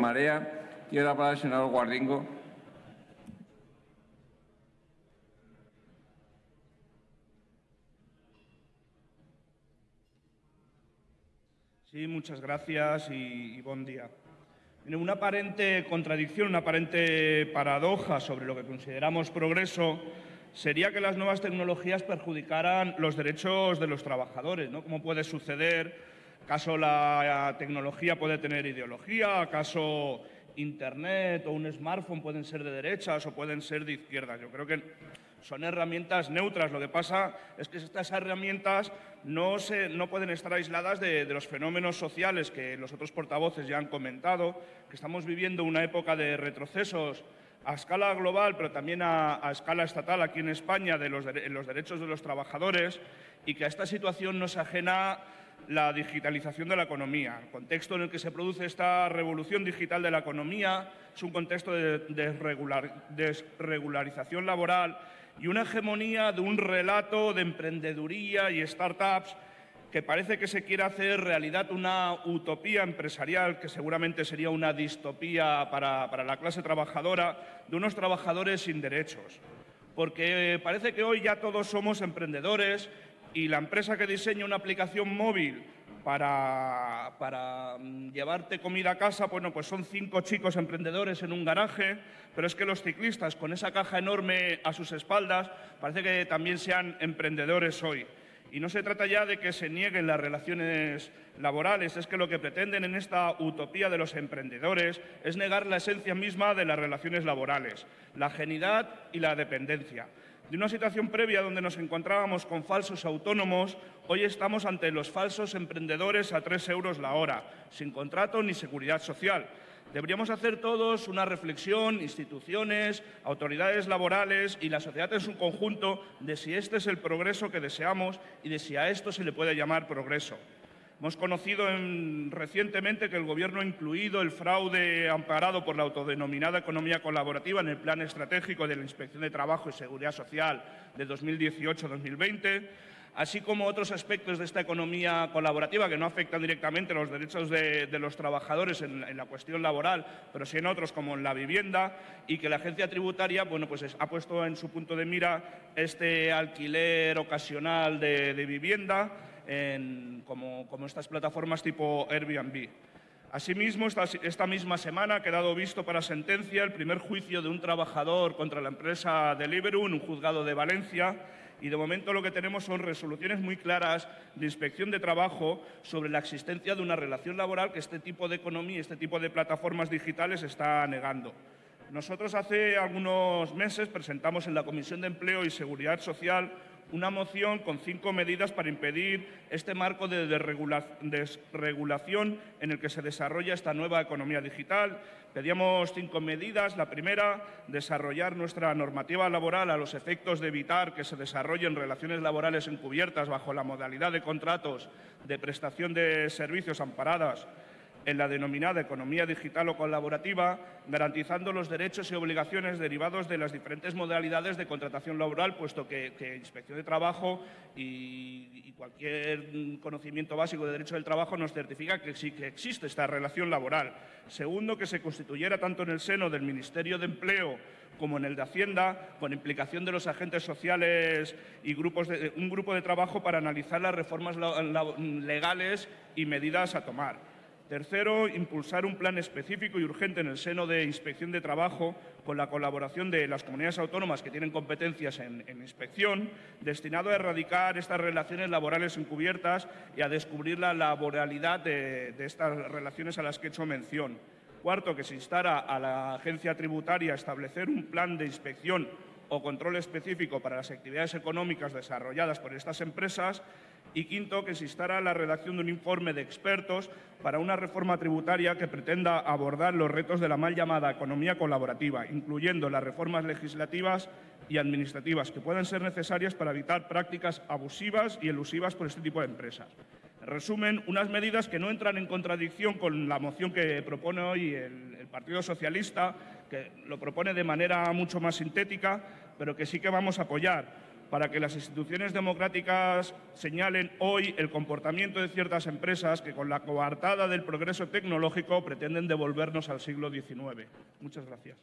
Marea. Tiene la palabra el senador Guardingo. Sí, muchas gracias y, buen día. una aparente contradicción, una aparente paradoja sobre lo que consideramos progreso sería que las nuevas tecnologías perjudicaran los derechos de los trabajadores. ¿no? ¿Cómo puede suceder? ¿Acaso la tecnología puede tener ideología? ¿Acaso Internet o un smartphone pueden ser de derechas o pueden ser de izquierdas? Yo creo que son herramientas neutras. Lo que pasa es que estas herramientas no, pueden estar aisladas de, los fenómenos sociales que los otros portavoces ya han comentado, que estamos viviendo una época de retrocesos a escala global, pero también a, escala estatal aquí en España, de los, los derechos de los trabajadores y que a esta situación nos ajena la digitalización de la economía. El contexto en el que se produce esta revolución digital de la economía es un contexto de desregularización laboral y una hegemonía de un relato de emprendeduría y startups que parece que se quiere hacer realidad una utopía empresarial, que seguramente sería una distopía para, la clase trabajadora, de unos trabajadores sin derechos. Porque parece que hoy ya todos somos emprendedores y la empresa que diseña una aplicación móvil para, mm, llevarte comida a casa, bueno, pues son cinco chicos emprendedores en un garaje, pero es que los ciclistas con esa caja enorme a sus espaldas parece que también sean emprendedores hoy. Y no se trata ya de que se nieguen las relaciones laborales, es que lo que pretenden en esta utopía de los emprendedores es negar la esencia misma de las relaciones laborales, la genidad y la dependencia. De una situación previa donde nos encontrábamos con falsos autónomos, hoy estamos ante los falsos emprendedores a tres euros la hora, sin contrato ni seguridad social. Deberíamos hacer todos una reflexión, instituciones, autoridades laborales y la sociedad en su conjunto, de si este es el progreso que deseamos y de si a esto se le puede llamar progreso. Hemos conocido recientemente que el Gobierno ha incluido el fraude amparado por la autodenominada economía colaborativa en el Plan Estratégico de la Inspección de Trabajo y Seguridad Social de 2018-2020, así como otros aspectos de esta economía colaborativa que no afectan directamente los derechos de, los trabajadores en, la cuestión laboral, pero sí en otros como en la vivienda, y que la agencia tributaria bueno, pues ha puesto en su punto de mira este alquiler ocasional de vivienda como, estas plataformas tipo Airbnb. Asimismo, esta, misma semana ha quedado visto para sentencia el primer juicio de un trabajador contra la empresa Deliveroo en un juzgado de Valencia y de momento lo que tenemos son resoluciones muy claras de inspección de trabajo sobre la existencia de una relación laboral que este tipo de economía, este tipo de plataformas digitales está negando. Nosotros hace algunos meses presentamos en la Comisión de Empleo y Seguridad Social una moción con cinco medidas para impedir este marco de desregulación en el que se desarrolla esta nueva economía digital. Pedíamos cinco medidas. La primera, desarrollar nuestra normativa laboral a los efectos de evitar que se desarrollen relaciones laborales encubiertas bajo la modalidad de contratos de prestación de servicios amparadas en la denominada economía digital o colaborativa, garantizando los derechos y obligaciones derivados de las diferentes modalidades de contratación laboral, puesto que, Inspección de Trabajo y, cualquier conocimiento básico de derecho del trabajo nos certifica que sí que existe esta relación laboral. Segundo, que se constituyera tanto en el seno del Ministerio de Empleo como en el de Hacienda, con implicación de los agentes sociales y un grupo de trabajo para analizar las reformas legales y medidas a tomar. Tercero, impulsar un plan específico y urgente en el seno de Inspección de Trabajo con la colaboración de las comunidades autónomas que tienen competencias en, inspección, destinado a erradicar estas relaciones laborales encubiertas y a descubrir la laboralidad de, estas relaciones a las que he hecho mención. Cuarto, que se instara a la agencia tributaria a establecer un plan de inspección o control específico para las actividades económicas desarrolladas por estas empresas y quinto, que se instara la redacción de un informe de expertos para una reforma tributaria que pretenda abordar los retos de la mal llamada economía colaborativa, incluyendo las reformas legislativas y administrativas que puedan ser necesarias para evitar prácticas abusivas y elusivas por este tipo de empresas. En resumen, unas medidas que no entran en contradicción con la moción que propone hoy el, el Partido Socialista, que lo propone de manera mucho más sintética, pero que sí que vamos a apoyar para que las instituciones democráticas señalen hoy el comportamiento de ciertas empresas que con la coartada del progreso tecnológico pretenden devolvernos al siglo XIX. Muchas gracias.